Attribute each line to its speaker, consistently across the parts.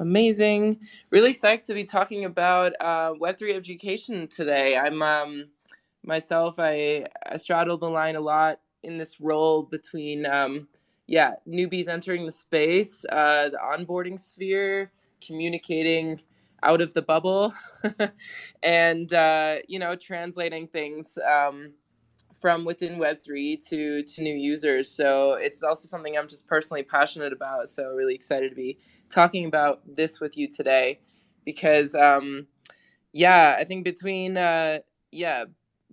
Speaker 1: Amazing. Really psyched to be talking about uh, Web3 education today. I'm um, myself, I, I straddle the line a lot in this role between, um, yeah, newbies entering the space, uh, the onboarding sphere, communicating out of the bubble, and, uh, you know, translating things. Um, from within Web3 to to new users. So it's also something I'm just personally passionate about. So really excited to be talking about this with you today, because um, yeah, I think between uh, yeah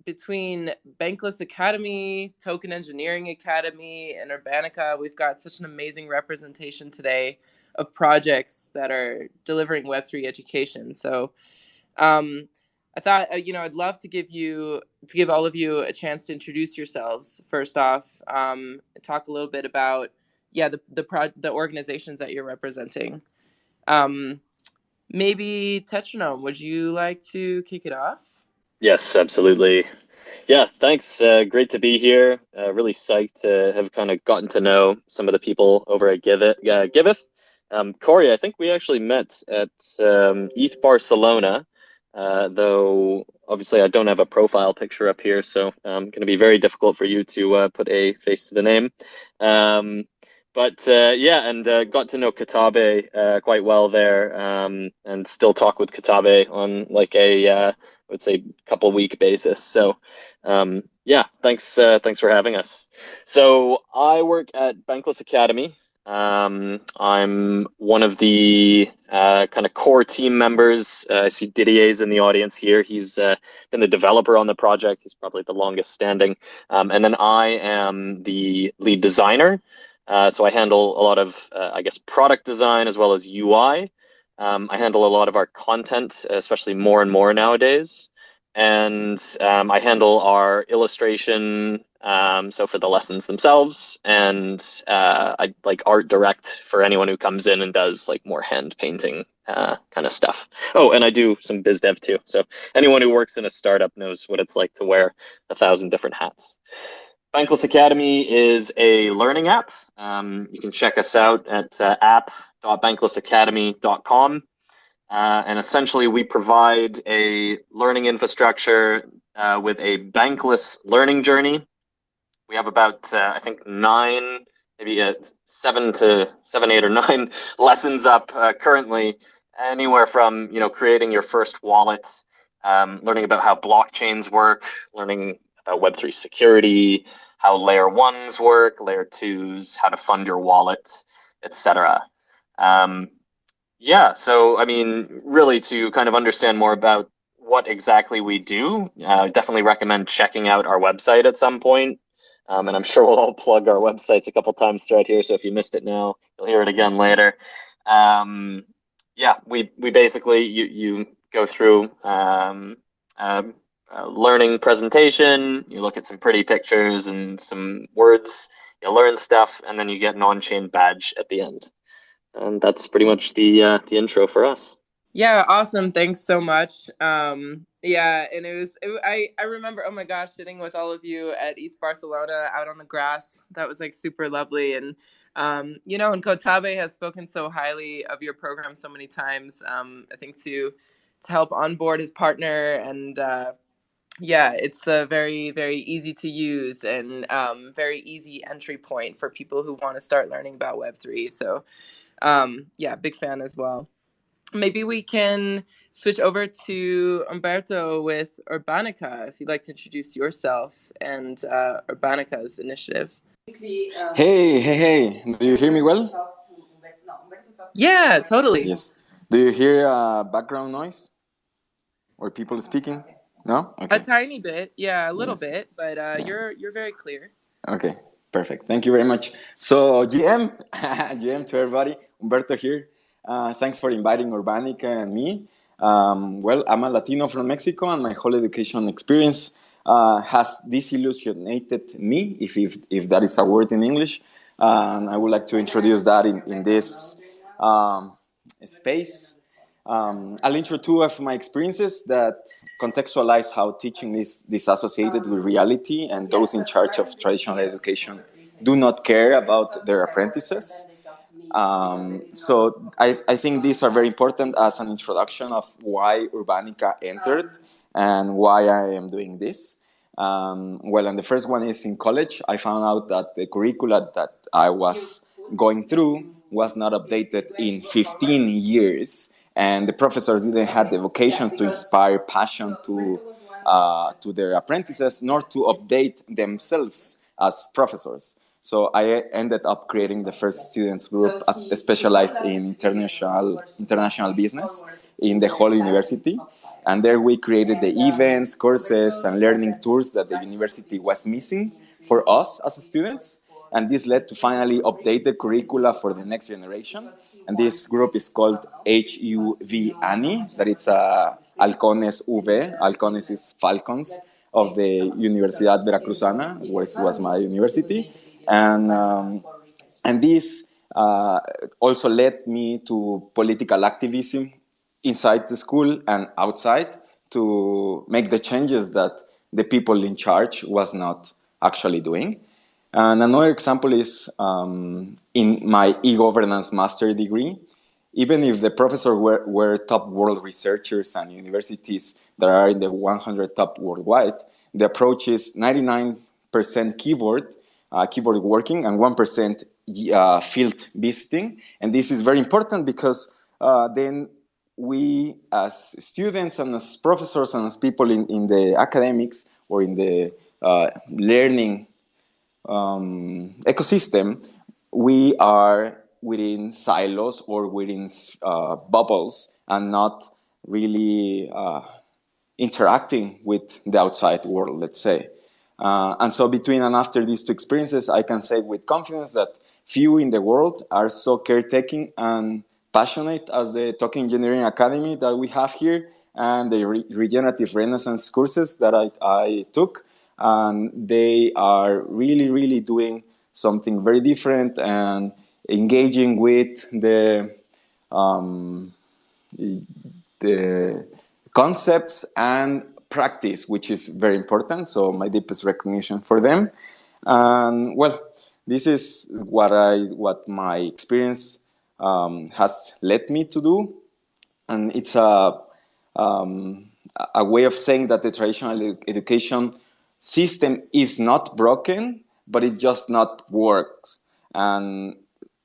Speaker 1: between Bankless Academy, Token Engineering Academy, and Urbanica, we've got such an amazing representation today of projects that are delivering Web3 education. So um, I thought, uh, you know, I'd love to give you, to give all of you a chance to introduce yourselves first off, um, talk a little bit about, yeah, the the pro- the organizations that you're representing. Um, maybe Tetronome, would you like to kick it off?
Speaker 2: Yes, absolutely. Yeah, thanks. Uh, great to be here. Uh, really psyched to have kind of gotten to know some of the people over at Giveth. Uh, Giveth. Um, Corey, I think we actually met at um, ETH Barcelona uh, though obviously I don't have a profile picture up here, so um, going to be very difficult for you to uh, put a face to the name. Um, but uh, yeah, and uh, got to know Katabe uh, quite well there, um, and still talk with Katabe on like a uh, I would say couple week basis. So um, yeah, thanks thanks for having us. So I work at Bankless Academy. Um, I'm one of the uh, kind of core team members. Uh, I see Didier's in the audience here. He's uh, been the developer on the project. He's probably the longest standing. Um, and then I am the lead designer. Uh, so I handle a lot of, uh, I guess, product design as well as UI. Um, I handle a lot of our content, especially more and more nowadays and um, I handle our illustration, um, so for the lessons themselves, and uh, I like art direct for anyone who comes in and does like more hand painting uh, kind of stuff. Oh, and I do some biz dev too. So anyone who works in a startup knows what it's like to wear a thousand different hats. Bankless Academy is a learning app. Um, you can check us out at uh, app.banklessacademy.com. Uh, and essentially, we provide a learning infrastructure uh, with a bankless learning journey. We have about, uh, I think, nine, maybe uh, seven to seven, eight, or nine lessons up uh, currently. Anywhere from you know creating your first wallet, um, learning about how blockchains work, learning about Web three security, how layer ones work, layer twos, how to fund your wallet, etc. Um, yeah, so I mean, really to kind of understand more about what exactly we do, uh, definitely recommend checking out our website at some point. Um, and I'm sure we'll all plug our websites a couple times throughout here. So if you missed it now, you'll hear it again later. Um, yeah, we we basically you you go through um, learning presentation. You look at some pretty pictures and some words. You learn stuff, and then you get an on-chain badge at the end and that's pretty much the uh, the intro for us.
Speaker 1: Yeah, awesome. Thanks so much. Um, yeah, and it was it, I I remember oh my gosh, sitting with all of you at ETH Barcelona out on the grass. That was like super lovely, and um, you know, and Kotabe has spoken so highly of your program so many times. Um, I think to to help onboard his partner and. Uh, yeah, it's a very, very easy to use and um, very easy entry point for people who want to start learning about Web3. So, um, yeah, big fan as well. Maybe we can switch over to Umberto with Urbanica, if you'd like to introduce yourself and uh, Urbanica's initiative.
Speaker 3: Hey, hey, hey, do you hear me well?
Speaker 1: Yeah, totally.
Speaker 3: Yes. Do you hear uh, background noise or people speaking? No?
Speaker 1: Okay. A tiny bit, yeah, a little yes. bit, but uh, yeah. you're you're very clear.
Speaker 3: Okay, perfect. Thank you very much. So, GM, GM to everybody. Humberto here. Uh, thanks for inviting Urbanica and me. Um, well, I'm a Latino from Mexico, and my whole education experience uh, has disillusionated me, if, if, if that is a word in English. Uh, and I would like to introduce that in, in this um, space. Um, I'll intro two of my experiences that contextualize how teaching is disassociated with reality and those in charge of traditional education do not care about their apprentices. Um, so I, I think these are very important as an introduction of why Urbanica entered and why I am doing this. Um, well, and the first one is in college. I found out that the curricula that I was going through was not updated in 15 years, and the professors didn't have the vocation to inspire passion to uh, to their apprentices, nor to update themselves as professors. So I ended up creating the first students group as specialized in international international business in the whole university. And there we created the events, courses, and learning tours that the university was missing for us as students. And this led to finally update the curricula for the next generation. And this group is called HUV ANI, that it's a Halcones V, Halcones is Falcons of the Universidad Veracruzana, which was my university. And, um, and this uh, also led me to political activism inside the school and outside to make the changes that the people in charge was not actually doing. And another example is um, in my e-governance master degree. Even if the professors were, were top world researchers and universities that are in the 100 top worldwide, the approach is 99% keyboard, uh, keyboard working and 1% uh, field visiting. And this is very important because uh, then we as students and as professors and as people in, in the academics or in the uh, learning um, ecosystem, we are within silos or within uh, bubbles and not really uh, interacting with the outside world, let's say. Uh, and so between and after these two experiences, I can say with confidence that few in the world are so caretaking and passionate as the Token Engineering Academy that we have here and the Re Regenerative Renaissance courses that I, I took and they are really, really doing something very different and engaging with the um, the concepts and practice, which is very important. So my deepest recognition for them. And well, this is what I what my experience um, has led me to do, and it's a um, a way of saying that the traditional education system is not broken, but it just not works. And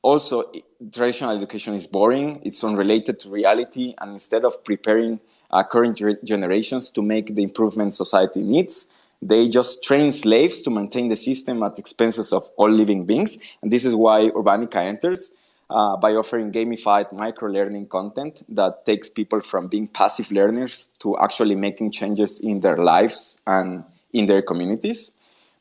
Speaker 3: also, traditional education is boring, it's unrelated to reality, and instead of preparing uh, current generations to make the improvement society needs, they just train slaves to maintain the system at expenses of all living beings. And this is why Urbanica enters uh, by offering gamified micro-learning content that takes people from being passive learners to actually making changes in their lives and in their communities.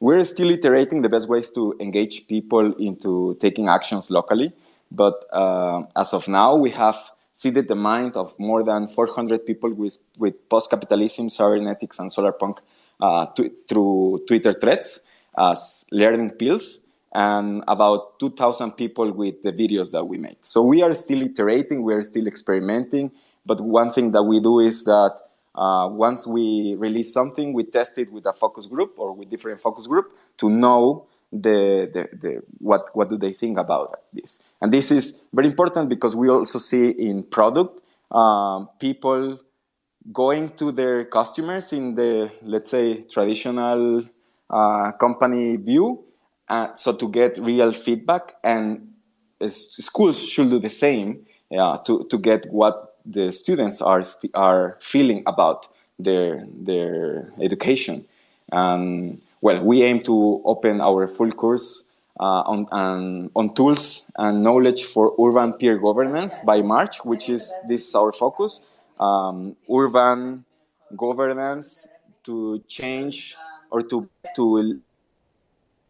Speaker 3: We're still iterating the best ways to engage people into taking actions locally, but uh, as of now, we have seeded the mind of more than 400 people with, with post-capitalism, cybernetics, and solarpunk uh, through Twitter threads as learning pills, and about 2,000 people with the videos that we made. So we are still iterating, we are still experimenting, but one thing that we do is that uh, once we release something, we test it with a focus group or with different focus group to know the, the, the, what, what do they think about this. And this is very important because we also see in product um, people going to their customers in the, let's say, traditional uh, company view. Uh, so to get real feedback and schools should do the same to, to get what the students are are feeling about their their education. Um, well, we aim to open our full course uh, on, on, on tools and knowledge for urban peer governance by March, which is this is our focus. Um, urban governance to change or to to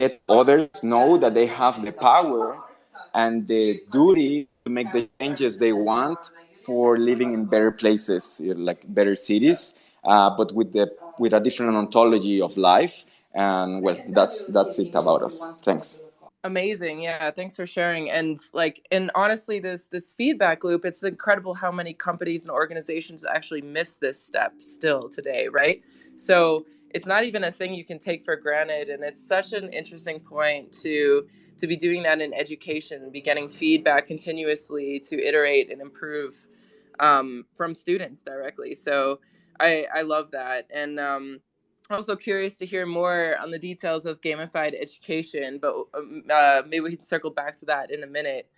Speaker 3: let others know that they have the power and the duty to make the changes they want for living in better places, like better cities, uh, but with the with a different ontology of life. And well, that's that's it about us. Thanks.
Speaker 1: Amazing, yeah. Thanks for sharing. And like, and honestly, this this feedback loop, it's incredible how many companies and organizations actually miss this step still today, right? So it's not even a thing you can take for granted and it's such an interesting point to to be doing that in education be getting feedback continuously to iterate and improve um, from students directly. So i i love that. And um, also curious to hear more on the details of gamified education but um, uh, maybe we can circle back to that in a minute.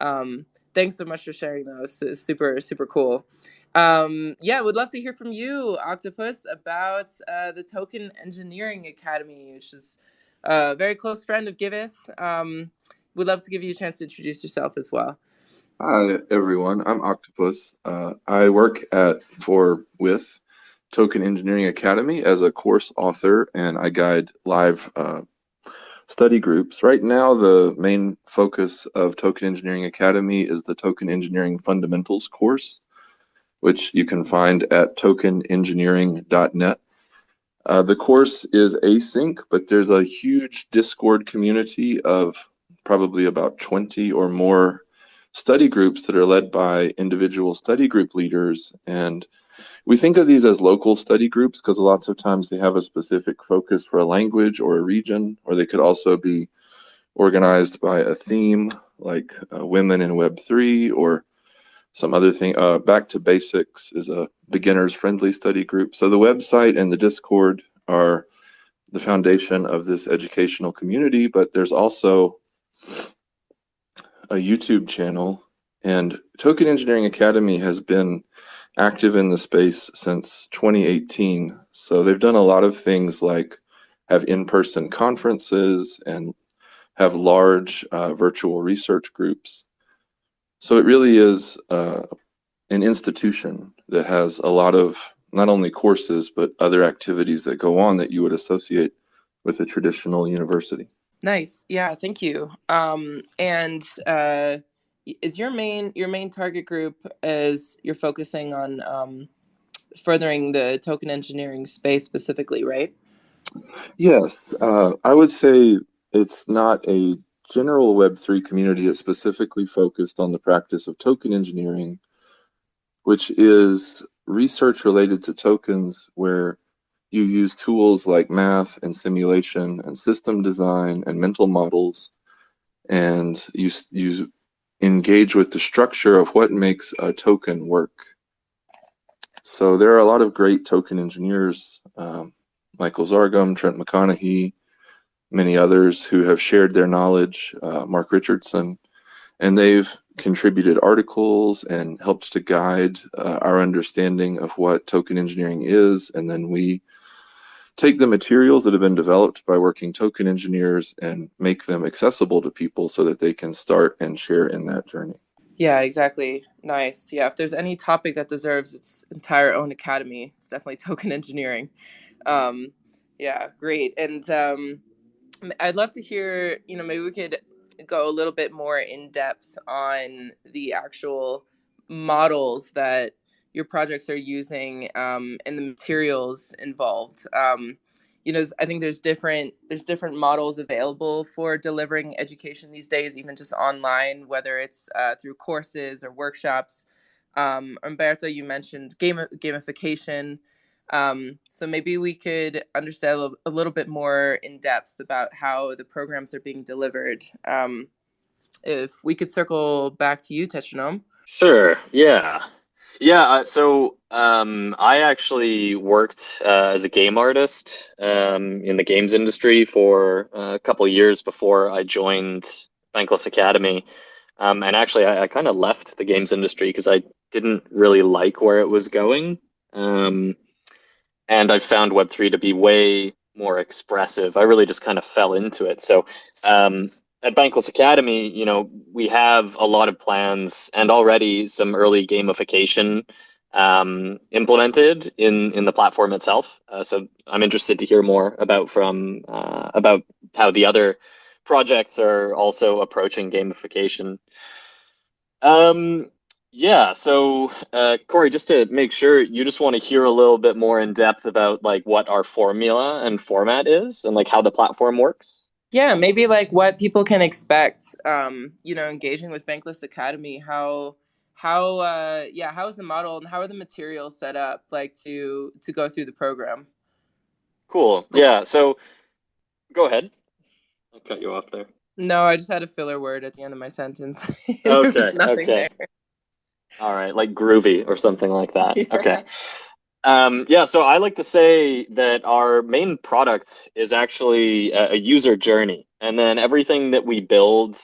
Speaker 1: Um, thanks so much for sharing those. Super super cool um, yeah, would love to hear from you, Octopus, about uh, the Token Engineering Academy, which is a very close friend of Giveth. Um, would love to give you a chance to introduce yourself as well.
Speaker 4: Hi, everyone. I'm Octopus. Uh, I work at for with Token Engineering Academy as a course author, and I guide live uh, study groups. Right now, the main focus of Token Engineering Academy is the Token Engineering Fundamentals course which you can find at tokenengineering.net. Uh, the course is async, but there's a huge Discord community of probably about 20 or more study groups that are led by individual study group leaders. And we think of these as local study groups because lots of times they have a specific focus for a language or a region, or they could also be organized by a theme like uh, women in Web3 or some other thing. Uh, Back to Basics is a beginners friendly study group. So the website and the Discord are the foundation of this educational community, but there's also a YouTube channel. And Token Engineering Academy has been active in the space since 2018. So they've done a lot of things like have in-person conferences and have large uh, virtual research groups. So it really is uh, an institution that has a lot of not only courses, but other activities that go on that you would associate with a traditional university.
Speaker 1: Nice. Yeah, thank you. Um, and uh, is your main your main target group as you're focusing on um, furthering the token engineering space specifically, right?
Speaker 4: Yes, uh, I would say it's not a general Web3 community is specifically focused on the practice of token engineering, which is research related to tokens where you use tools like math and simulation and system design and mental models and you, you engage with the structure of what makes a token work. So there are a lot of great token engineers, um, Michael Zargham, Trent McConaghy, many others who have shared their knowledge, uh, Mark Richardson, and they've contributed articles and helped to guide uh, our understanding of what token engineering is. And then we take the materials that have been developed by working token engineers and make them accessible to people so that they can start and share in that journey.
Speaker 1: Yeah, exactly. Nice. Yeah, if there's any topic that deserves its entire own academy, it's definitely token engineering. Um, yeah, great. And um, I'd love to hear, you know, maybe we could go a little bit more in depth on the actual models that your projects are using um, and the materials involved. Um, you know, I think there's different there's different models available for delivering education these days, even just online, whether it's uh, through courses or workshops. Um, Umberto, you mentioned game gamification. Um, so maybe we could understand a, little bit more in depth about how the programs are being delivered. Um, if we could circle back to you, Tetranome.
Speaker 2: Sure. Yeah. Yeah. Uh, so um, I actually worked uh, as a game artist um, in the games industry for a couple years before I joined Bankless Academy. Um, and actually, I, I kind of left the games industry because I didn't really like where it was going. Um, and I've found Web3 to be way more expressive. I really just kind of fell into it. So um, at Bankless Academy, you know, we have a lot of plans and already some early gamification um, implemented in in the platform itself. Uh, so I'm interested to hear more about from uh, about how the other projects are also approaching gamification. Um, yeah. So, uh, Corey, just to make sure, you just want to hear a little bit more in depth about like what our formula and format is, and like how the platform works.
Speaker 1: Yeah, maybe like what people can expect. Um, you know, engaging with Bankless Academy. How how uh, yeah, how is the model and how are the materials set up like to to go through the program?
Speaker 2: Cool. Yeah. So go ahead. I cut you off there.
Speaker 1: No, I just had a filler word at the end of my sentence.
Speaker 2: okay. okay. There. All right, like groovy or something like that. Yeah. Okay. Um, yeah, so I like to say that our main product is actually a, a user journey, and then everything that we build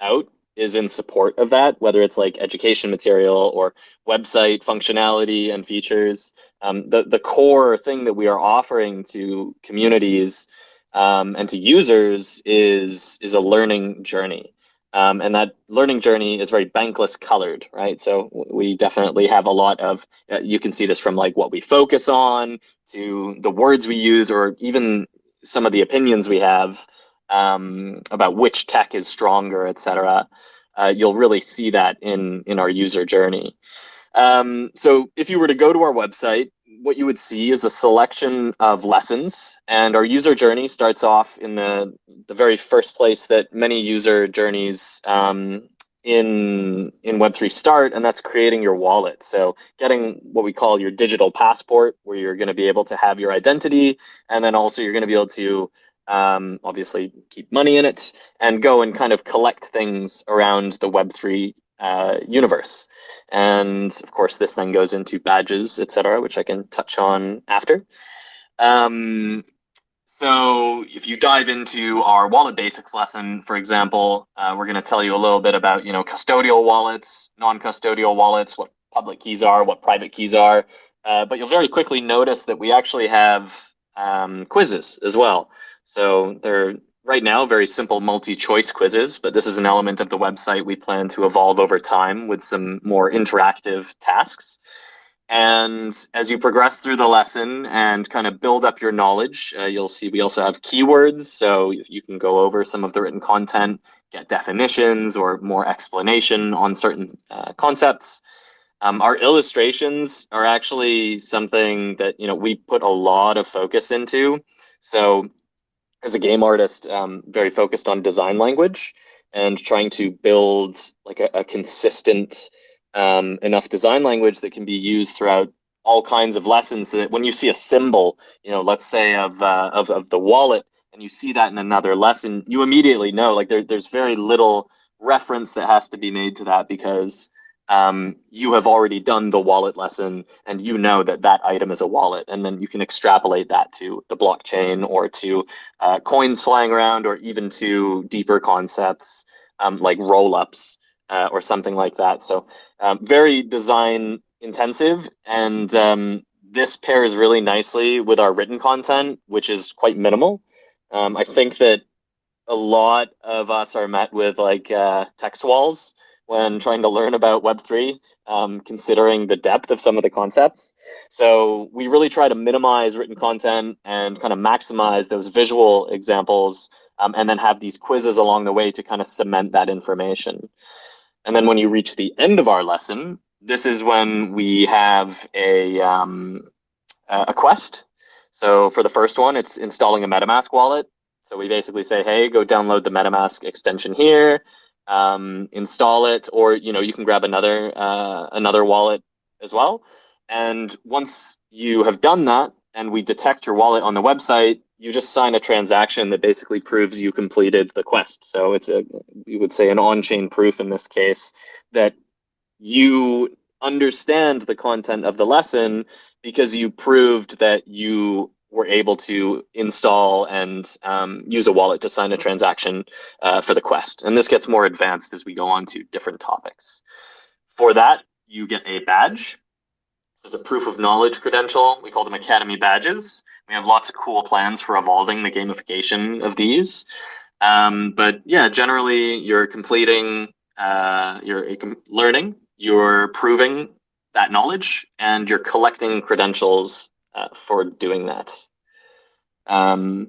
Speaker 2: out is in support of that, whether it's like education material or website functionality and features. Um, the the core thing that we are offering to communities um, and to users is is a learning journey. Um, and that learning journey is very bankless colored, right? So we definitely have a lot of, uh, you can see this from like what we focus on to the words we use, or even some of the opinions we have um, about which tech is stronger, et cetera. Uh, you'll really see that in, in our user journey. Um, so if you were to go to our website, what you would see is a selection of lessons, and our user journey starts off in the the very first place that many user journeys um, in in Web3 start, and that's creating your wallet. So getting what we call your digital passport, where you're going to be able to have your identity, and then also you're going to be able to um, obviously keep money in it and go and kind of collect things around the Web3 uh, universe. And of course, this then goes into badges, etc., which I can touch on after. Um, so if you dive into our wallet basics lesson, for example, uh, we're going to tell you a little bit about, you know, custodial wallets, non-custodial wallets, what public keys are, what private keys are. Uh, but you'll very quickly notice that we actually have um, quizzes as well. So they're right now very simple multi-choice quizzes, but this is an element of the website we plan to evolve over time with some more interactive tasks. And as you progress through the lesson and kind of build up your knowledge, uh, you'll see we also have keywords. So you can go over some of the written content, get definitions or more explanation on certain uh, concepts. Um, our illustrations are actually something that you know we put a lot of focus into. So as a game artist, um, very focused on design language and trying to build like a, a consistent um, enough design language that can be used throughout all kinds of lessons. So that when you see a symbol, you know, let's say of uh, of of the wallet, and you see that in another lesson, you immediately know like there, there's very little reference that has to be made to that because um, you have already done the wallet lesson and you know that that item is a wallet and then you can extrapolate that to the blockchain or to uh, coins flying around or even to deeper concepts um, like roll-ups uh, or something like that. So um, very design intensive and um, this pairs really nicely with our written content which is quite minimal. Um, i think that a lot of us are met with like uh, text walls when trying to learn about Web3, um, considering the depth of some of the concepts. So we really try to minimize written content and kind of maximize those visual examples um, and then have these quizzes along the way to kind of cement that information. And then when you reach the end of our lesson, this is when we have a, um, a quest. So for the first one, it's installing a MetaMask wallet. So we basically say, hey, go download the MetaMask extension here um, install it, or you know you can grab another uh, another wallet as well. And once you have done that, and we detect your wallet on the website, you just sign a transaction that basically proves you completed the quest. So it's a you would say an on-chain proof in this case that you understand the content of the lesson because you proved that you were able to install and um, use a wallet to sign a transaction uh, for the quest. And this gets more advanced as we go on to different topics. For that, you get a badge. This is a proof of knowledge credential. We call them Academy badges. We have lots of cool plans for evolving the gamification of these. Um, but yeah, generally you're completing, uh, you're learning, you're proving that knowledge, and you're collecting credentials uh, for doing that. Um,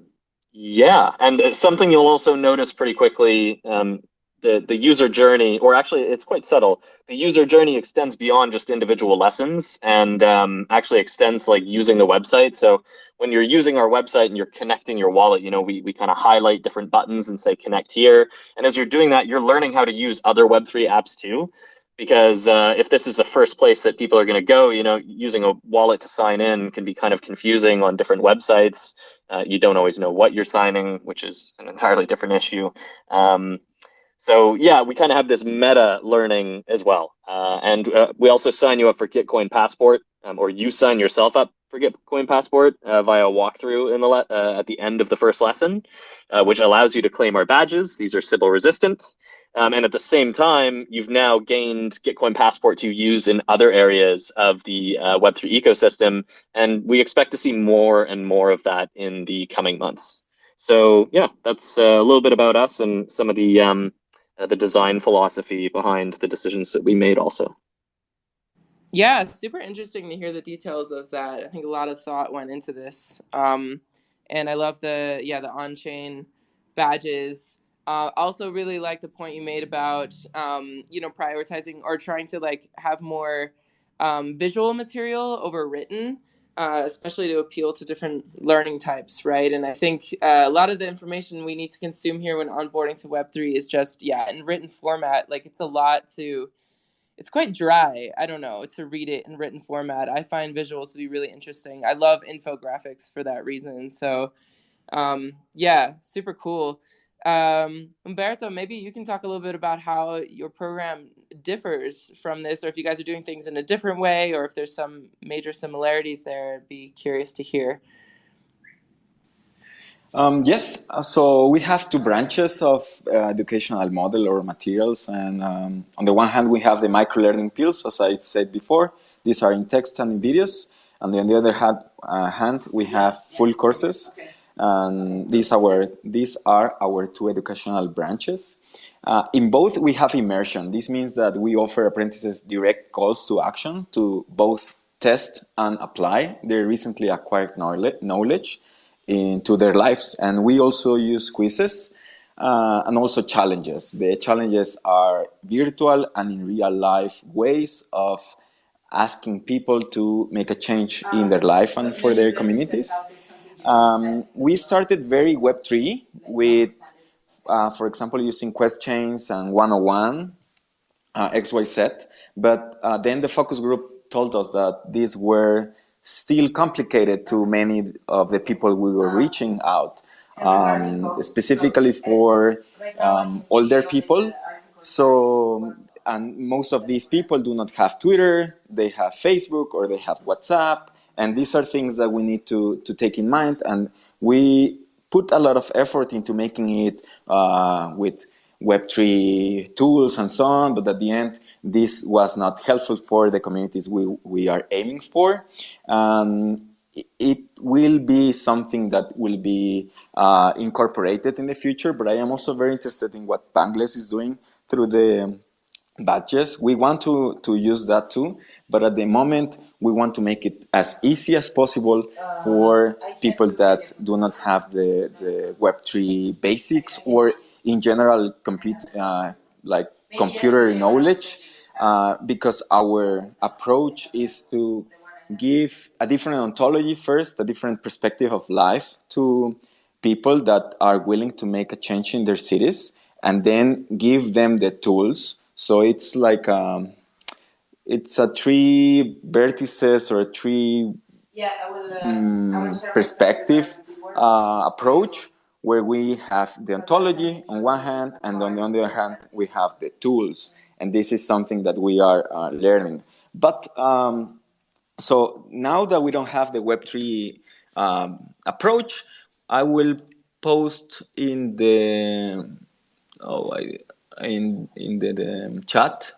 Speaker 2: yeah, and something you'll also notice pretty quickly, um, the, the user journey, or actually it's quite subtle, the user journey extends beyond just individual lessons and um, actually extends like using the website. So when you're using our website and you're connecting your wallet, you know, we, we kind of highlight different buttons and say connect here. And as you're doing that, you're learning how to use other Web3 apps too. Because uh, if this is the first place that people are going to go, you know, using a wallet to sign in can be kind of confusing on different websites. Uh, you don't always know what you're signing, which is an entirely different issue. Um, so yeah, we kind of have this meta learning as well, uh, and uh, we also sign you up for Gitcoin Passport, um, or you sign yourself up for Gitcoin Passport uh, via a walkthrough in the uh, at the end of the first lesson, which allows you to claim our badges. These are Sybil resistant. Um, and at the same time, you've now gained Gitcoin Passport to use in other areas of the uh, Web3 ecosystem. And we expect to see more and more of that in the coming months. So yeah, that's uh, a little bit about us and some of the um, uh, the design philosophy behind the decisions that we made also.
Speaker 1: Yeah, super interesting to hear the details of that. I think a lot of thought went into this. Um, and I love the, yeah, the on-chain badges uh, also really like the point you made about um, you know prioritizing or trying to like have more um, visual material over written uh, especially to appeal to different learning types right? And i think uh, a lot of the information we need to consume here when onboarding to web3 is just yeah in written format. Like it's a lot to it's quite dry. I don't know to read it in written format. I find visuals to be really interesting. I love infographics for that reason. So um, yeah super cool um, Umberto, maybe you can talk a little bit about how your program differs from this, or if you guys are doing things in a different way, or if there's some major similarities there. I'd be curious to hear.
Speaker 3: Um, yes, uh, so we have two branches of uh, educational model or materials. And um, on the one hand, we have the micro-learning pills, as I said before. These are in text and in videos. And on the other hand, uh, hand we have full courses. Okay and these are, these are our two educational branches. Uh, in both, we have immersion. This means that we offer apprentices direct calls to action to both test and apply their recently acquired knowledge into their lives. And we also use quizzes uh, and also challenges. The challenges are virtual and in real life ways of asking people to make a change in their life and for their communities. Um, we started very Web3 with, uh, for example, using quest chains and 101, uh, XYZ. But uh, then the focus group told us that these were still complicated to many of the people we were reaching out, um, specifically for um, older people. So, and most of these people do not have Twitter, they have Facebook or they have WhatsApp, and these are things that we need to, to take in mind. And we put a lot of effort into making it uh, with Web3 tools and so on, but at the end, this was not helpful for the communities we, we are aiming for. Um, it will be something that will be uh, incorporated in the future, but I am also very interested in what Bankless is doing through the badges. We want to, to use that too, but at the moment, we want to make it as easy as possible for people that do not have the, the Web3 basics or in general compute, uh, like computer knowledge, uh, because our approach is to give a different ontology first, a different perspective of life to people that are willing to make a change in their cities, and then give them the tools. So it's like um, it's a three vertices or a three yeah, will, uh, um, perspective uh, approach where we have the ontology on one hand and on the other hand we have the tools. And this is something that we are uh, learning. But um, so now that we don't have the web3 um, approach i will post in the oh I, in in the, the chat.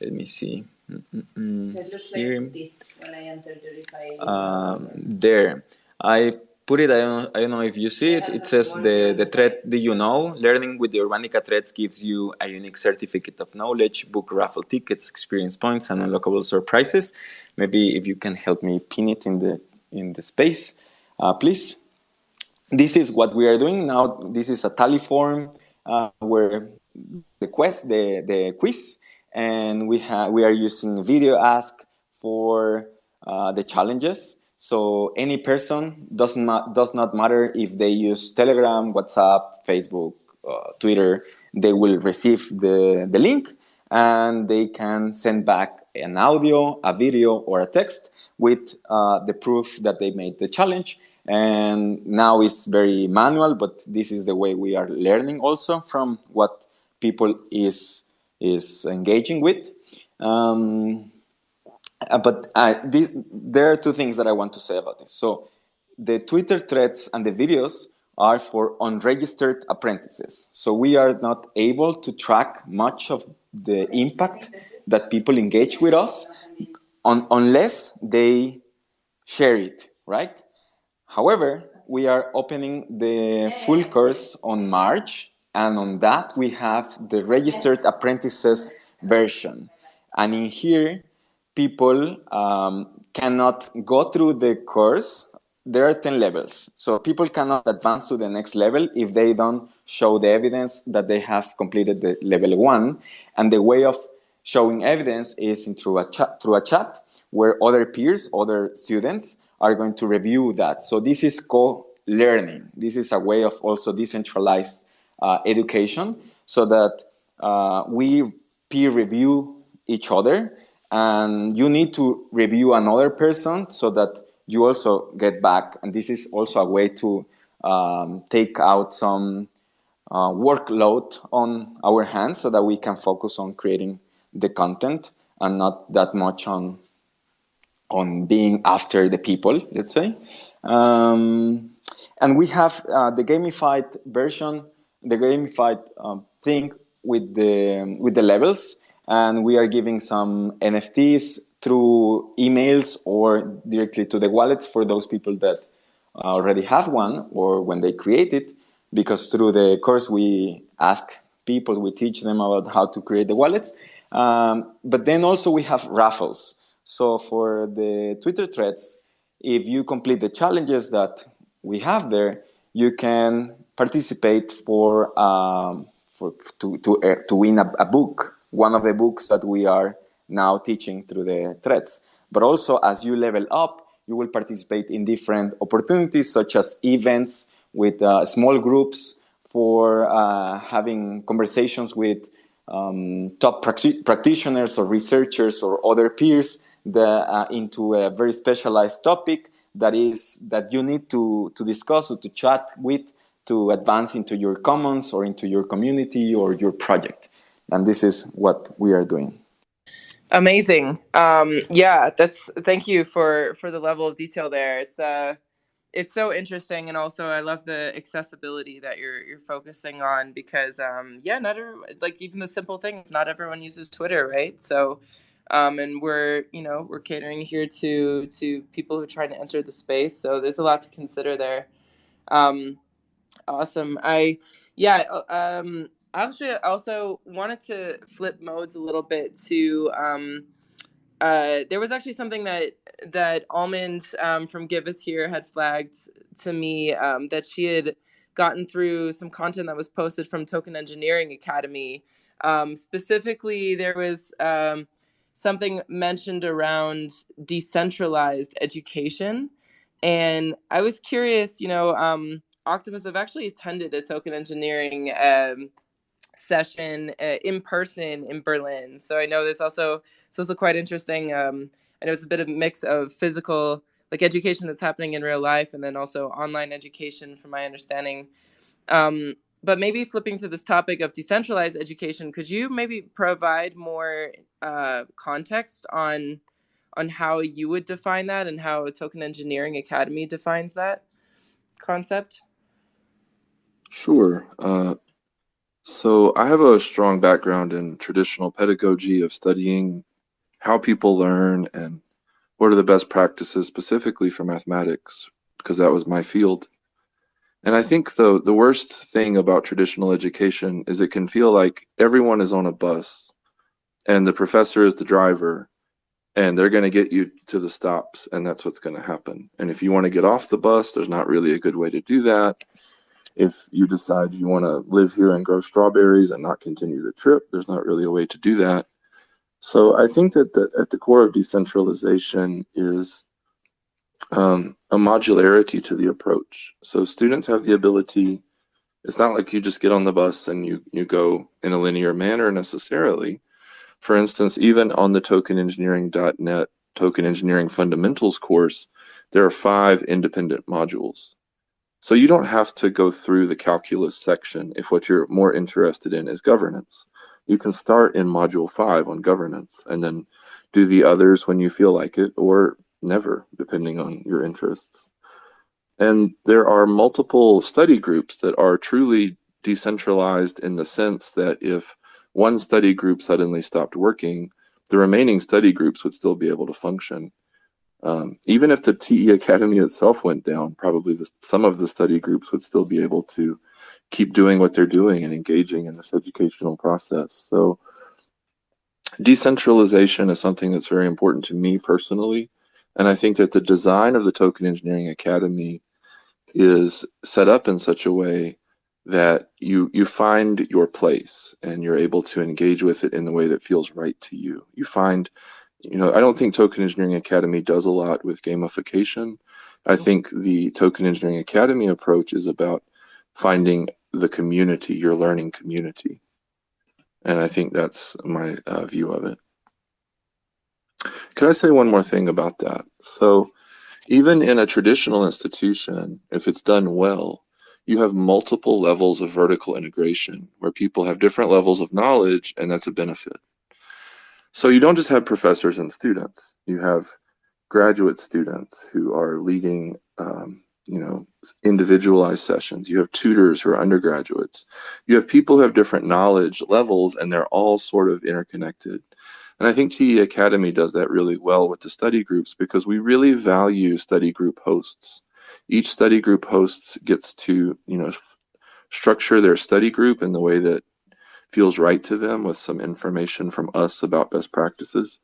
Speaker 3: Let me see
Speaker 5: Mm-mm. So it looks Here. like this when I enter the
Speaker 3: Um, there. I put it, I don't, I don't know if you see it, it says the, the thread, do you know? Learning with the Urbanica threads gives you a unique certificate of knowledge, book raffle tickets, experience points, and unlockable surprises. Maybe if you can help me pin it in the, in the space, uh, please. This is what we are doing now. This is a tally form uh, where the quest, the, the quiz and we have we are using VideoAsk for uh, the challenges. So any person does not does not matter if they use Telegram, WhatsApp, Facebook, uh, Twitter. They will receive the the link, and they can send back an audio, a video, or a text with uh, the proof that they made the challenge. And now it's very manual, but this is the way we are learning also from what people is is engaging with. Um, uh, but uh, this, there are two things that I want to say about this. So the Twitter threads and the videos are for unregistered apprentices. So we are not able to track much of the impact that people engage with us on, unless they share it, right? However, we are opening the full course on March, and on that we have the registered apprentices version. And in here, people um, cannot go through the course there are 10 levels. So people cannot advance to the next level if they don't show the evidence that they have completed the level one. And the way of showing evidence is in through a chat, through a chat where other peers, other students are going to review that. So this is co-learning. This is a way of also decentralized education so that uh, we peer review each other and you need to review another person so that you also get back. And this is also a way to um, take out some uh, workload on our hands so that we can focus on creating the content and not that much on on being after the people, let's say. Um, and we have uh, the gamified version, the gamified um, thing with the with the levels, and we are giving some NFTs through emails or directly to the wallets for those people that already have one or when they create it because through the course we ask people, we teach them about how to create the wallets. Um, but then also we have raffles. So for the Twitter threads, if you complete the challenges that we have there, you can participate for, um, for to, to, uh, to win a, a book, one of the books that we are now teaching through the threads. But also as you level up, you will participate in different opportunities such as events with uh, small groups for uh, having conversations with um, top practitioners or researchers or other peers that, uh, into a very specialized topic that is that you need to, to discuss or to chat with to advance into your commons or into your community or your project. And this is what we are doing.
Speaker 1: Amazing. Um, yeah, that's thank you for for the level of detail there. It's uh it's so interesting and also I love the accessibility that you're you're focusing on because um yeah, not every, like even the simple things, not everyone uses Twitter, right? So um and we're, you know, we're catering here to to people who are trying to enter the space. So there's a lot to consider there. Um awesome. I yeah, uh, um actually also wanted to flip modes a little bit to um, uh, there was actually something that that Almond um, from Giveth here had flagged to me um, that she had gotten through some content that was posted from Token Engineering Academy. Um, specifically, there was um, something mentioned around decentralized education, and I was curious. You know, um, Octopus I've actually attended a Token Engineering um, session uh, in person in Berlin. So I know there's also it's also quite interesting. Um, I know it's a bit of a mix of physical like education that's happening in real life and then also online education from my understanding. Um, but maybe flipping to this topic of decentralized education, could you maybe provide more uh, context on on how you would define that and how Token Engineering Academy defines that concept?
Speaker 4: Sure. Uh, so I have a strong background in traditional pedagogy of studying how people learn and what are the best practices specifically for mathematics because that was my field. And I think the the worst thing about traditional education is it can feel like everyone is on a bus and the professor is the driver and they're going to get you to the stops and that's what's going to happen. And if you want to get off the bus, there's not really a good way to do that if you decide you want to live here and grow strawberries and not continue the trip, there's not really a way to do that. So I think that the, at the core of decentralization is um, a modularity to the approach. So students have the ability, it's not like you just get on the bus and you, you go in a linear manner necessarily. For instance, even on the tokenengineering.net token engineering fundamentals course, there are five independent modules. So you don't have to go through the calculus section if what you're more interested in is governance. You can start in module five on governance and then do the others when you feel like it or never, depending on your interests. And there are multiple study groups that are truly decentralized in the sense that if one study group suddenly stopped working, the remaining study groups would still be able to function. Um, even if the TE Academy itself went down, probably the, some of the study groups would still be able to keep doing what they're doing and engaging in this educational process. So decentralization is something that's very important to me personally. And I think that the design of the Token Engineering Academy is set up in such a way that you you find your place and you're able to engage with it in the way that feels right to you. You find, you know, I don't think Token Engineering Academy does a lot with gamification. I think the Token Engineering Academy approach is about finding the community, your learning community. And I think that's my uh, view of it. Can I say one more thing about that? So even in a traditional institution, if it's done well, you have multiple levels of vertical integration where people have different levels of knowledge and that's a benefit. So you don't just have professors and students, you have graduate students who are leading um, you know individualized sessions. You have tutors who are undergraduates. You have people who have different knowledge levels and they're all sort of interconnected. And i think te academy does that really well with the study groups because we really value study group hosts. Each study group hosts gets to you know structure their study group in the way that feels right to them with some information from us about best practices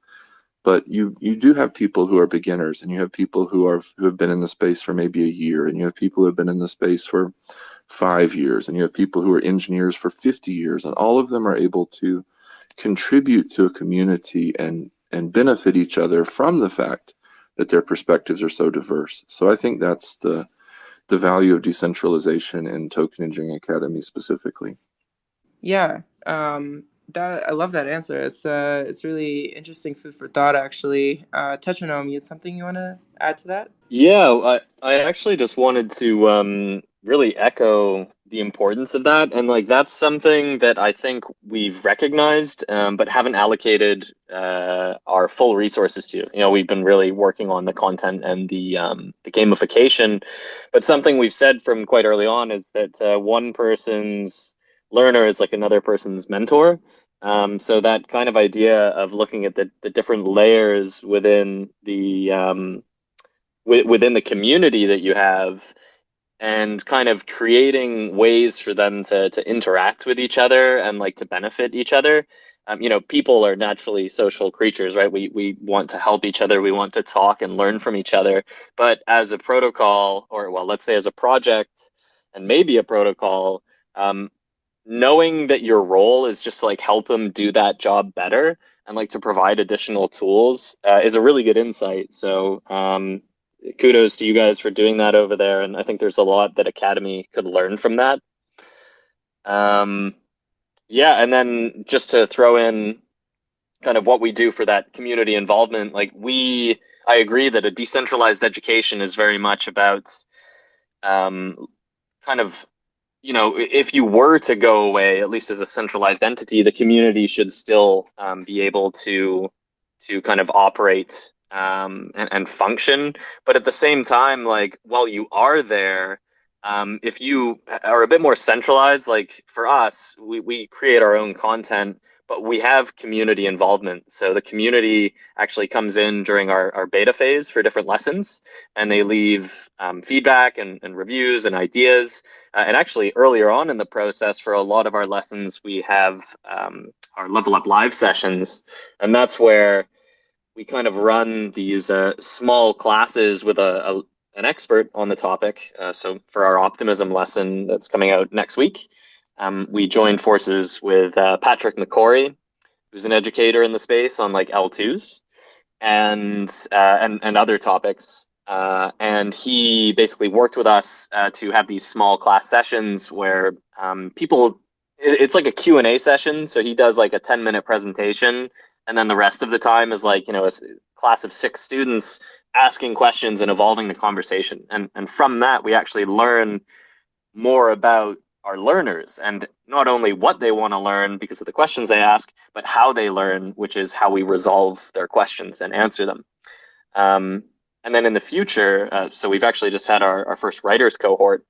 Speaker 4: but you you do have people who are beginners and you have people who are who have been in the space for maybe a year and you have people who have been in the space for five years and you have people who are engineers for 50 years and all of them are able to contribute to a community and and benefit each other from the fact that their perspectives are so diverse. So I think that's the the value of decentralization in Token Engineering Academy specifically.
Speaker 1: Yeah, um, that I love that answer. It's uh, it's really interesting food for thought, actually. Uh, Tetranome, you had something you want to add to that?
Speaker 2: Yeah, I I actually just wanted to um, really echo the importance of that. And like that's something that I think we've recognized, um, but haven't allocated uh, our full resources to. You know, we've been really working on the content and the um, the gamification, but something we've said from quite early on is that uh, one person's learner is like another person's mentor. Um, so that kind of idea of looking at the, the different layers within the um, within the community that you have and kind of creating ways for them to to interact with each other and like to benefit each other. Um, you know, people are naturally social creatures, right? We we want to help each other, we want to talk and learn from each other. But as a protocol, or well, let's say as a project, and maybe a protocol, um, knowing that your role is just like help them do that job better and like to provide additional tools uh, is a really good insight. So um, kudos to you guys for doing that over there. And I think there's a lot that Academy could learn from that. Um, yeah, and then just to throw in kind of what we do for that community involvement, like we, I agree that a decentralized education is very much about um, kind of, you know, if you were to go away, at least as a centralized entity, the community should still um, be able to to kind of operate um, and, and function. But at the same time, like while you are there, um, if you are a bit more centralized, like for us, we, we create our own content, but we have community involvement. So the community actually comes in during our, our beta phase for different lessons, and they leave um, feedback and, and reviews and ideas. Uh, and actually, earlier on in the process, for a lot of our lessons, we have um, our Level Up Live sessions, and that's where we kind of run these uh, small classes with a, a, an expert on the topic. Uh, so for our optimism lesson that's coming out next week, um, we joined forces with uh, Patrick McCorry, who's an educator in the space on like L2s and uh, and and other topics. Uh, and he basically worked with us uh, to have these small class sessions where um, people it's like a Q&A session. So he does like a 10 minute presentation and then the rest of the time is like, you know, a class of six students asking questions and evolving the conversation. And, and from that, we actually learn more about our learners and not only what they want to learn because of the questions they ask, but how they learn, which is how we resolve their questions and answer them. Um, and then in the future, uh, so we've actually just had our, our first writers cohort.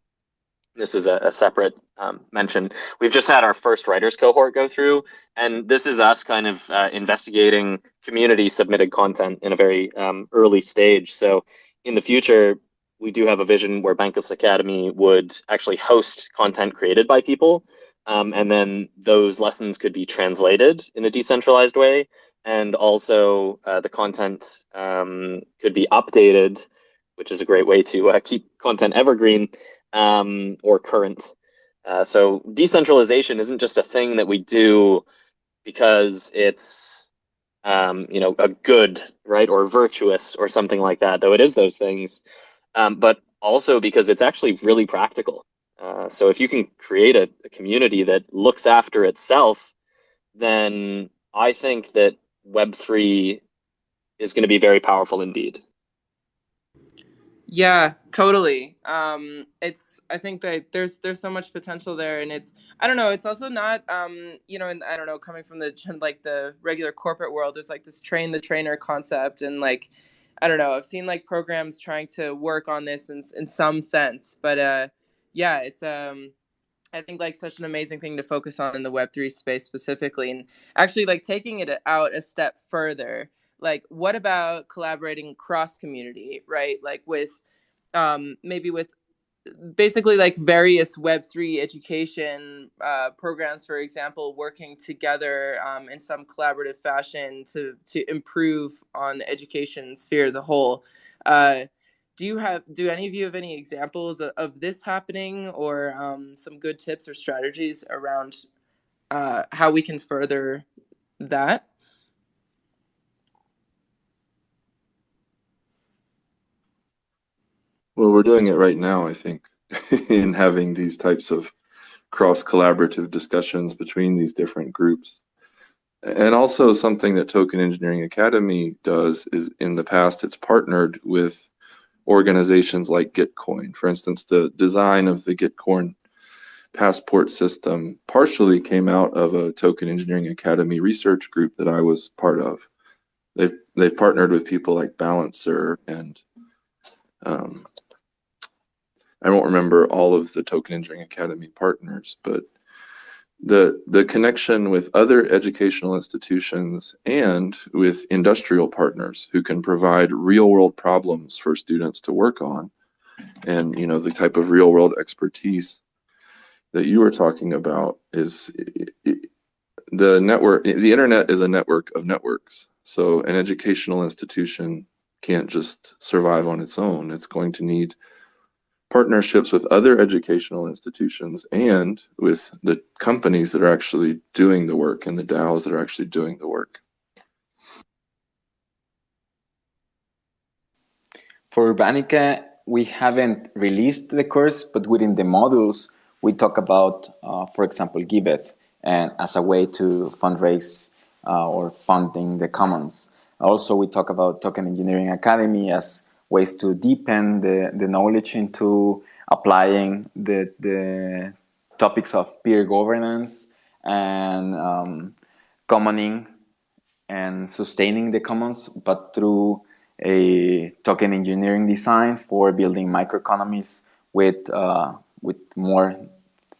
Speaker 2: This is a, a separate um, mention. We've just had our first writers cohort go through, and this is us kind of uh, investigating community submitted content in a very um, early stage. So in the future, we do have a vision where Bankless Academy would actually host content created by people. Um, and then those lessons could be translated in a decentralized way. And also uh, the content um, could be updated, which is a great way to uh, keep content evergreen um, or current. Uh, so decentralization isn't just a thing that we do because it's um, you know a good right or virtuous or something like that though it is those things um, but also because it's actually really practical. Uh, so if you can create a, a, community that looks after itself, then I think that Web3 is going to be very powerful indeed.
Speaker 1: Yeah, totally. Um, it's I think that there's there's so much potential there, and it's I don't know. It's also not um, you know, and I don't know, coming from the like the regular corporate world, there's like this train the trainer concept, and like I don't know. I've seen like programs trying to work on this in in some sense, but uh, yeah, it's um, I think like such an amazing thing to focus on in the Web three space specifically, and actually like taking it out a step further. Like, what about collaborating cross community, right? Like with um, maybe with basically like various web3 education uh, programs for example working together um, in some collaborative fashion to to improve on the education sphere as a whole uh, do you have do any of you have any examples of, of this happening or um, some good tips or strategies around uh, how we can further that
Speaker 4: Well, we're doing it right now, I think, in having these types of cross collaborative discussions between these different groups. And also something that Token Engineering Academy does is in the past, it's partnered with organizations like Gitcoin. For instance, the design of the Gitcoin passport system partially came out of a Token Engineering Academy research group that I was part of. They've, they've partnered with people like Balancer and um, I won't remember all of the Token Engineering Academy partners, but the the connection with other educational institutions and with industrial partners who can provide real world problems for students to work on and you know the type of real world expertise that you were talking about is it, the network the internet is a network of networks. So an educational institution can't just survive on its own. It's going to need partnerships with other educational institutions and with the companies that are actually doing the work and the DAOs that are actually doing the work.
Speaker 3: For Urbanica, we haven't released the course, but within the modules, we talk about, uh, for example, Giveth and as a way to fundraise uh, or funding the commons. Also, we talk about Token Engineering Academy as ways to deepen the, the knowledge into applying the, the topics of peer governance and um, commoning and sustaining the commons, but through a token engineering design for building microeconomies with uh, with more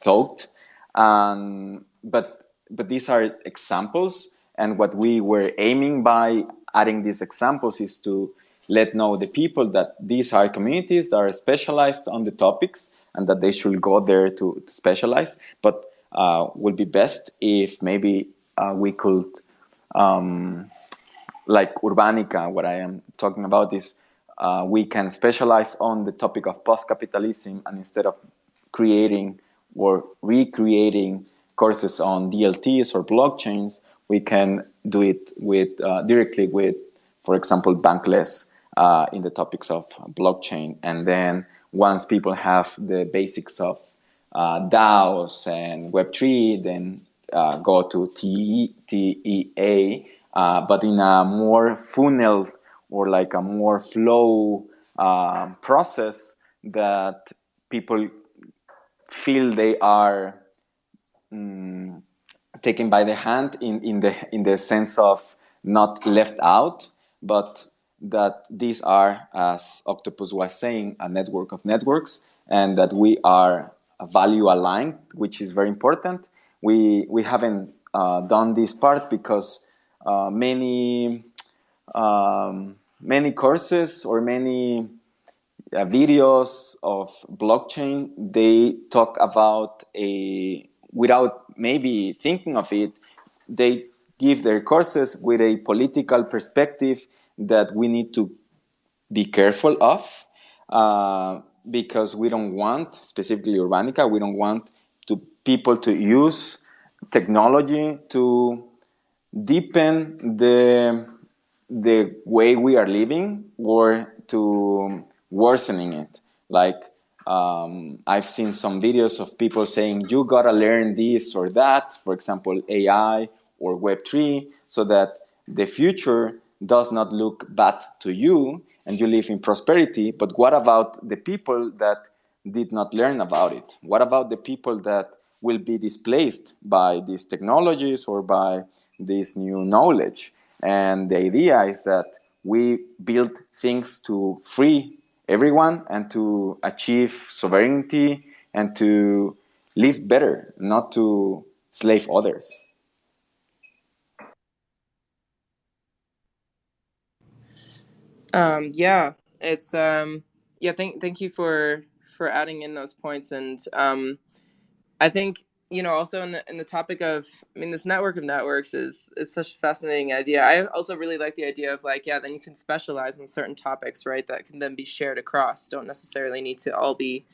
Speaker 3: thought. Um, but but these are examples, and what we were aiming by adding these examples is to let know the people that these are communities that are specialized on the topics and that they should go there to, to specialize. But uh, would be best if maybe uh, we could, um, like Urbanica, what I am talking about is uh, we can specialize on the topic of post-capitalism and instead of creating or recreating courses on DLTs or blockchains, we can do it with uh, directly with, for example, Bankless uh, in the topics of blockchain. And then once people have the basics of uh, DAOs and Web3, then uh, go to TE, TEA, uh, but in a more funnel or like a more flow uh, process that people feel they are um, taken by the hand in, in the in the sense of not left out, but that these are, as Octopus was saying, a network of networks, and that we are value aligned, which is very important. We we haven't uh, done this part because uh, many um, many courses or many uh, videos of blockchain they talk about a without maybe thinking of it they give their courses with a political perspective that we need to be careful of uh, because we don't want specifically urbanica we don't want to people to use technology to deepen the the way we are living or to worsening it. Like um, I've seen some videos of people saying you gotta learn this or that, for example, AI or Web3, so that the future does not look bad to you and you live in prosperity. But what about the people that did not learn about it? What about the people that will be displaced by these technologies or by this new knowledge? And the idea is that we build things to free everyone and to achieve sovereignty and to live better, not to slave others.
Speaker 1: Um, yeah, it's um, yeah. Thank thank you for for adding in those points, and um, I think you know also in the in the topic of i mean this network of networks is is such a fascinating idea. I also really like the idea of like yeah then you can specialize in certain topics right that can then be shared across. Don't necessarily need to all be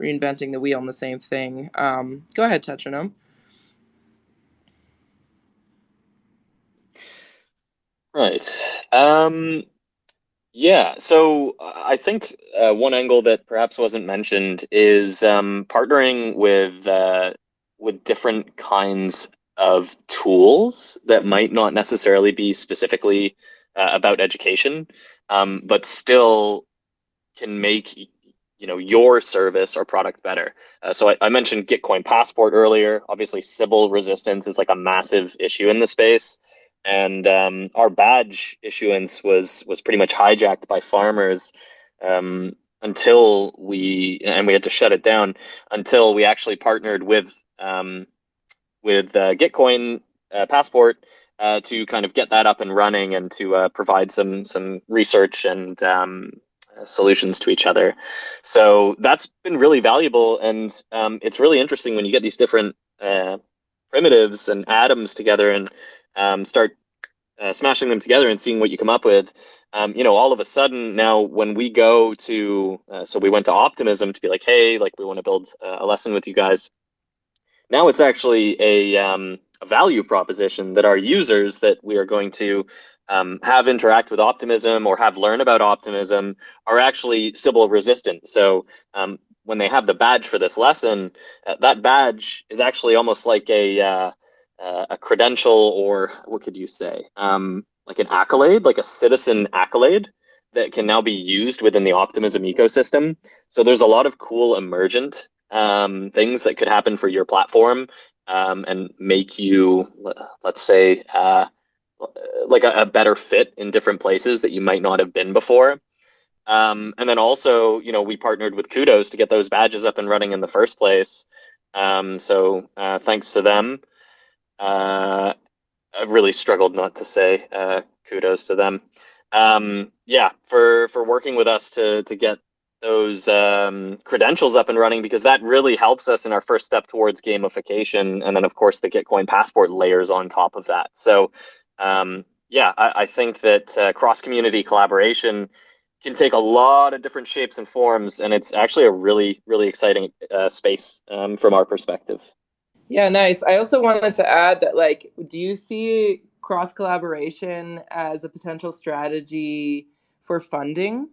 Speaker 1: reinventing the wheel on the same thing. Um, go ahead tetranome
Speaker 2: right. Um yeah, so I think uh, one angle that perhaps wasn't mentioned is um, partnering with uh, with different kinds of tools that might not necessarily be specifically uh, about education, um, but still can make you know your service or product better. Uh, so I, I, mentioned Gitcoin Passport earlier. Obviously, Sybil resistance is like a massive issue in the space, and um, our badge issuance was was pretty much hijacked by farmers. Um, until we and we had to shut it down until we actually partnered with um, with uh, Gitcoin uh, Passport uh, to kind of get that up and running and to uh, provide some some research and um, solutions to each other. So that's been really valuable, and um, it's really interesting when you get these different uh, primitives and atoms together and um, start uh, smashing them together and seeing what you come up with. Um, you know, all of a sudden now when we go to, uh, so we went to Optimism to be like, hey, like we want to build a lesson with you guys. Now it's actually a, um, a value proposition that our users that we are going to um, have interact with optimism or have learn about optimism are actually Sybil resistant. So um, when they have the badge for this lesson, uh, that badge is actually almost like a uh, uh, a credential or what could you say, um, like an accolade, like a citizen accolade that can now be used within the optimism ecosystem. So there's a lot of cool emergent um, things that could happen for your platform um, and make you, let's say, uh, like a, a, better fit in different places that you might not have been before. Um, and then also, you know, we partnered with Kudos to get those badges up and running in the first place. Um, so uh, thanks to them. Uh, I've really struggled not to say uh, kudos to them. Um, yeah, for for working with us to to get those um, credentials up and running because that really helps us in our first step towards gamification. And then, of course, the Gitcoin Passport layers on top of that. So, um, yeah, I, I, think that uh, cross community collaboration can take a lot of different shapes and forms. And it's actually a really, really exciting uh, space um, from our perspective.
Speaker 1: Yeah, nice. I also wanted to add that, like, do you see cross collaboration as a potential strategy for funding?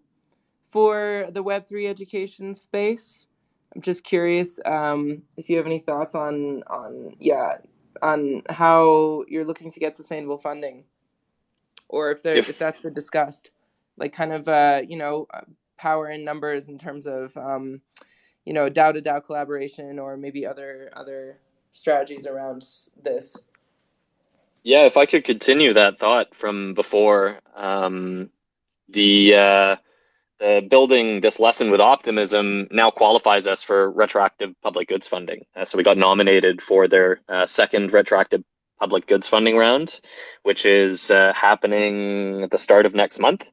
Speaker 1: for the Web3 education space. I'm just curious um, if you have any thoughts on on yeah on how you're looking to get sustainable funding, or if there if, if that's been discussed, like kind of uh, you know uh, power in numbers in terms of um, you know DAO to DAO collaboration or maybe other other strategies around this.
Speaker 2: Yeah, if I could continue that thought from before, um, the uh, uh, building this lesson with optimism now qualifies us for retroactive public goods funding. Uh, so we got nominated for their uh, second retroactive public goods funding round, which is uh, happening at the start of next month.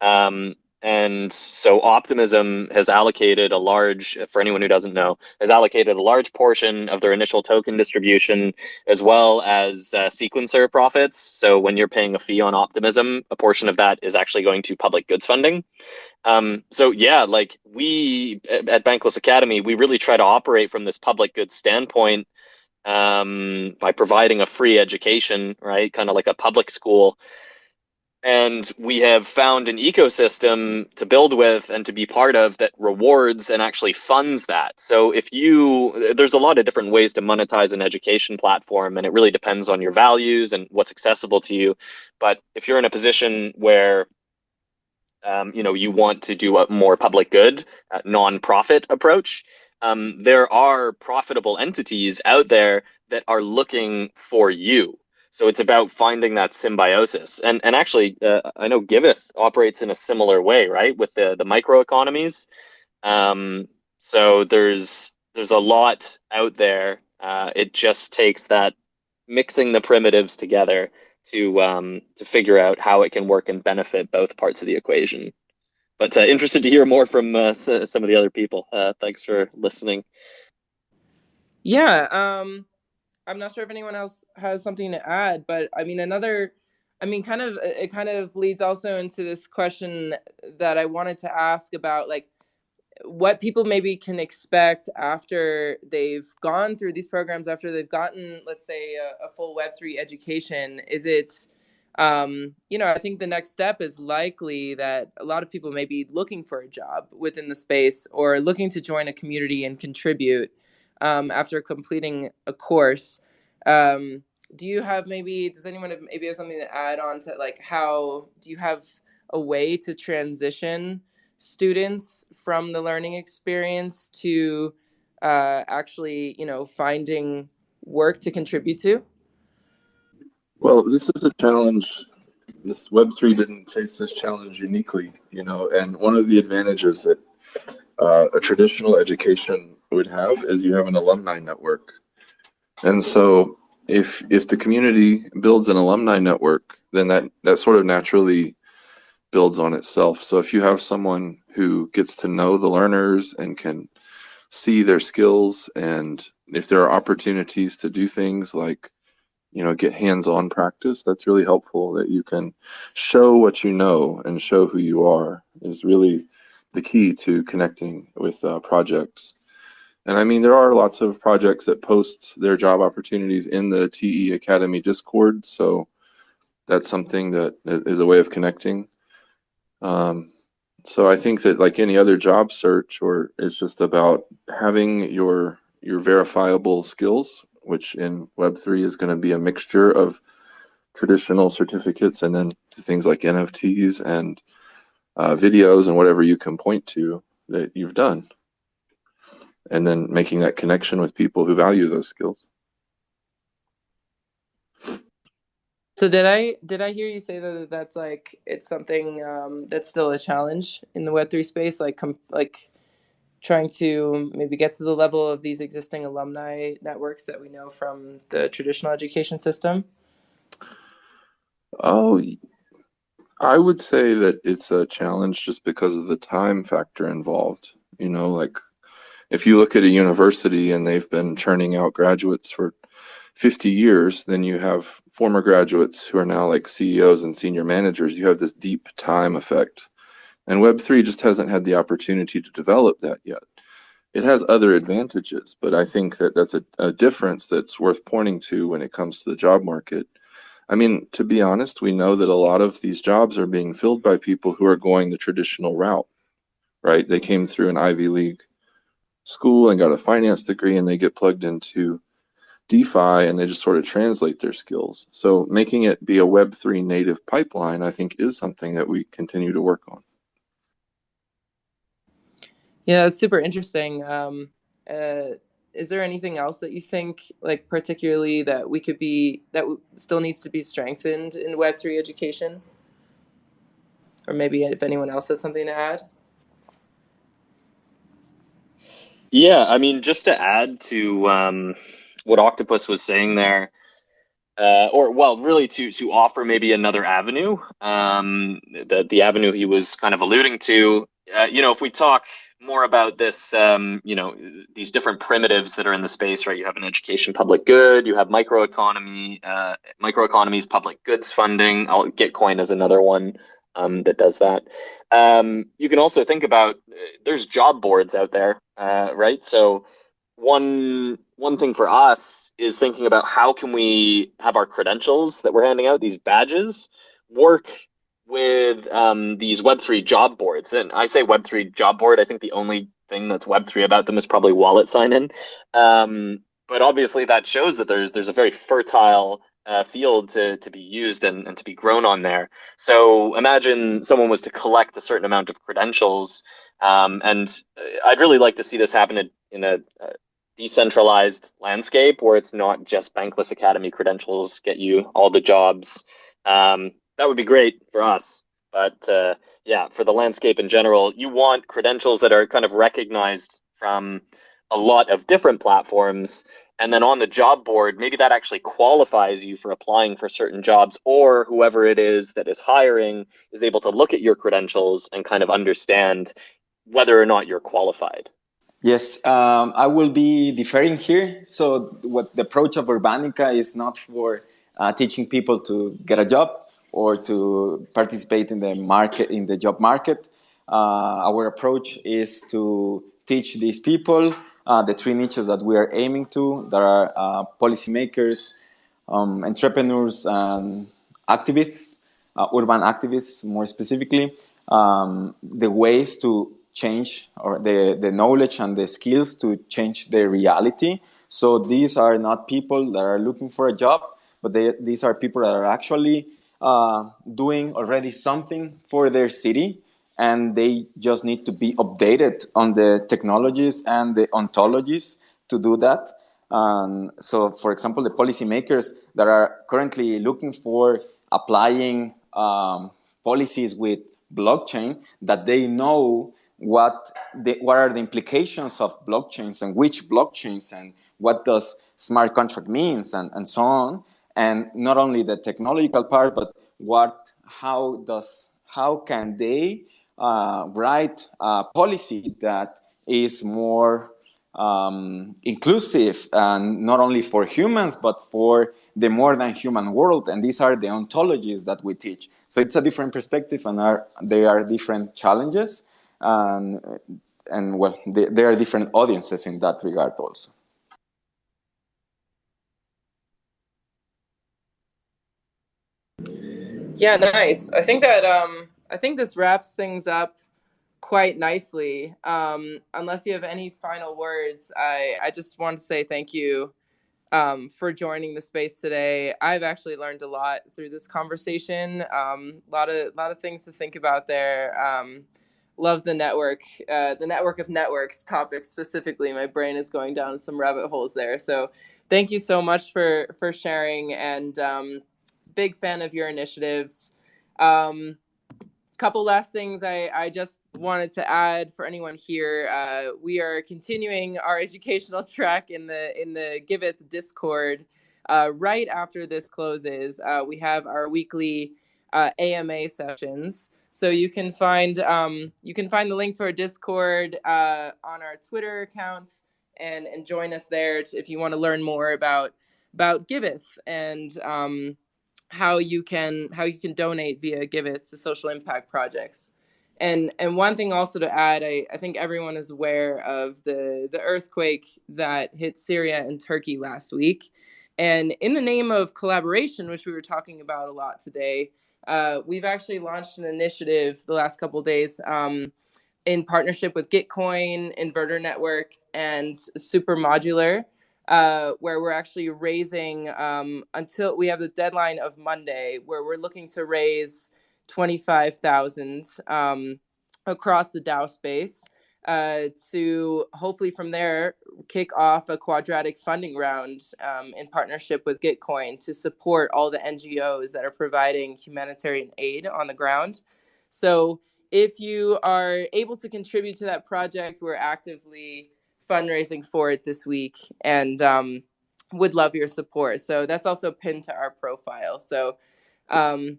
Speaker 2: Um, and so Optimism has allocated a large, for anyone who doesn't know, has allocated a large portion of their initial token distribution as well as uh, sequencer profits. So when you're paying a fee on Optimism, a portion of that is actually going to public goods funding. Um, so yeah, like we at Bankless Academy, we really try to operate from this public goods standpoint um, by providing a free education, right? Kind of like a public school. And we have found an ecosystem to build with and to be part of that rewards and actually funds that. So if you, there's a lot of different ways to monetize an education platform, and it really depends on your values and what's accessible to you. But if you're in a position where um, you know, you want to do a more public good, uh, non-profit approach, um, there are profitable entities out there that are looking for you. So it's about finding that symbiosis. And and actually, uh, I know Giveth operates in a similar way, right, with the the microeconomies. Um, so there's there's a lot out there. Uh, it just takes that mixing the primitives together to um, to figure out how it can work and benefit both parts of the equation. But uh, interested to hear more from uh, some of the other people. Uh, thanks for listening.
Speaker 1: Yeah, um, I'm not sure if anyone else has something to add, but I mean another. I mean, kind of it kind of leads also into this question that I wanted to ask about like what people maybe can expect after they've gone through these programs after they've gotten let's say a, a full web3 education is it um, you know i think the next step is likely that a lot of people may be looking for a job within the space or looking to join a community and contribute um, after completing a course um, do you have maybe does anyone have, maybe have something to add on to like how do you have a way to transition students from the learning experience to uh, actually, you know, finding work to contribute to?
Speaker 4: Well, this is a challenge. This Web3 didn't face this challenge uniquely, you know, and one of the advantages that uh, a traditional education would have is you have an alumni network. And so if if the community builds an alumni network, then that, that sort of naturally builds on itself. So if you have someone who gets to know the learners and can see their skills and if there are opportunities to do things like you know get hands-on practice that's really helpful that you can show what you know and show who you are is really the key to connecting with uh, projects and i mean there are lots of projects that post their job opportunities in the te academy discord so that's something that is a way of connecting. Um, so I think that like any other job search, or it's just about having your your verifiable skills, which in Web three is going to be a mixture of traditional certificates and then things like NFTs and uh, videos and whatever you can point to that you've done, and then making that connection with people who value those skills.
Speaker 1: So did I did I hear you say that that's like it's something um, that's still a challenge in the Web three space, like com- like trying to maybe get to the level of these existing alumni networks that we know from the traditional education system?
Speaker 4: Oh, I would say that it's a challenge just because of the time factor involved. You know, like if you look at a university and they've been churning out graduates for 50 years, then you have former graduates who are now like CEOs and senior managers. You have this deep time effect. And Web3 just hasn't had the opportunity to develop that yet. It has other advantages, but I think that that's a, a difference that's worth pointing to when it comes to the job market. I mean, to be honest, we know that a lot of these jobs are being filled by people who are going the traditional route, right? They came through an Ivy League school and got a finance degree and they get plugged into DeFi and they just sort of translate their skills. So making it be a Web3 native pipeline, I think, is something that we continue to work on.
Speaker 1: Yeah, it's super interesting. Um, uh, is there anything else that you think, like particularly that we could be that still needs to be strengthened in Web three education, or maybe if anyone else has something to add?
Speaker 2: Yeah, I mean, just to add to um, what Octopus was saying there, uh, or well, really to to offer maybe another avenue, um, the the avenue he was kind of alluding to. Uh, you know, if we talk more about this, um, you know, these different primitives that are in the space, right? You have an education public good, you have microeconomy, uh, microeconomies, public goods funding. I'll Gitcoin is another one um, that does that. Um, you can also think about uh, there's job boards out there, uh, right? So one one thing for us is thinking about how can we have our credentials that we're handing out, these badges, work with um, these Web3 job boards. And I say Web3 job board, I think the only thing that's Web3 about them is probably wallet sign in. Um, but obviously, that shows that there's there's a very fertile uh, field to, to be used and, and to be grown on there. So imagine someone was to collect a certain amount of credentials. Um, and uh, I'd really like to see this happen in, a, a decentralized landscape where it's not just Bankless Academy credentials get you all the jobs. Um, that would be great for us. But uh, yeah, for the landscape in general, you want credentials that are kind of recognized from a lot of different platforms. And then on the job board, maybe that actually qualifies you for applying for certain jobs, or whoever it is that is hiring is able to look at your credentials and kind of understand whether or not you're qualified.
Speaker 3: Yes, um, I will be deferring here. So, what the approach of Urbanica is not for uh, teaching people to get a job, or to participate in the market, in the job market. Uh, our approach is to teach these people uh, the three niches that we are aiming to. There are uh, policymakers, um, entrepreneurs, and activists, uh, urban activists more specifically, um, the ways to change or the, the knowledge and the skills to change their reality. So these are not people that are looking for a job, but they, these are people that are actually uh, doing already something for their city and they just need to be updated on the technologies and the ontologies to do that. Um, so, for example, the policymakers that are currently looking for applying um, policies with blockchain, that they know what the, what are the implications of blockchains and which blockchains and what does smart contract means and, and so on and not only the technological part, but what, how does, how can they uh, write a policy that is more um, inclusive and not only for humans, but for the more than human world. And these are the ontologies that we teach. So it's a different perspective and are, there are different challenges. And, and well, there are different audiences in that regard also.
Speaker 1: Yeah, nice. I think that um, I think this wraps things up quite nicely. Um, unless you have any final words, I I just want to say thank you um, for joining the space today. I've actually learned a lot through this conversation. Um, a lot of lot of things to think about there. Love the network, uh, the network of networks topic specifically. My brain is going down some rabbit holes there. So thank you so much for for sharing and um, big fan of your initiatives. Um, couple last things I, I just wanted to add for anyone here. Uh, we are continuing our educational track in the in the Giveth Discord. Uh, right after this closes, uh, we have our weekly AMA uh, sessions. So you can find um, you can find the link to our Discord uh, on our Twitter accounts and and join us there if you want to learn more about about Giveth and um, how you can how you can donate via Giveth to social impact projects. And and one thing also to add, I, I think everyone is aware of the the earthquake that hit Syria and Turkey last week. And in the name of collaboration, which we were talking about a lot today, uh, we've actually launched an initiative the last couple days um, in partnership with Gitcoin, Inverter Network, and Super Modular, uh, where we're actually raising um, until we have the deadline of Monday, where we're looking to raise 25,000 um, across the DAO space uh, to hopefully from there kick off a quadratic funding round um, in partnership with Gitcoin to support all the NGOs that are providing humanitarian aid on the ground. So if you are able to contribute to that project, we're actively fundraising for it this week and um, would love your support. So that's also pinned to our profile. So um,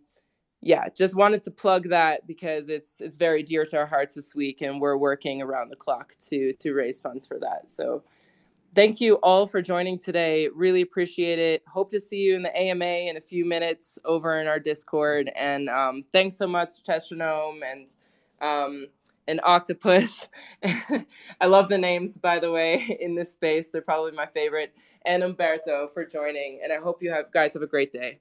Speaker 1: yeah, just wanted to plug that because it's it's very dear to our hearts this week, and we're working around the clock to to raise funds for that. So thank you all for joining today. Really appreciate it. Hope to see you in the AMA in a few minutes over in our Discord. And um, thanks so much, Tetranome and um, and Octopus. I love the names, by the way, in this space. They're probably my favorite. And Umberto for joining. And I hope you have guys have a great day.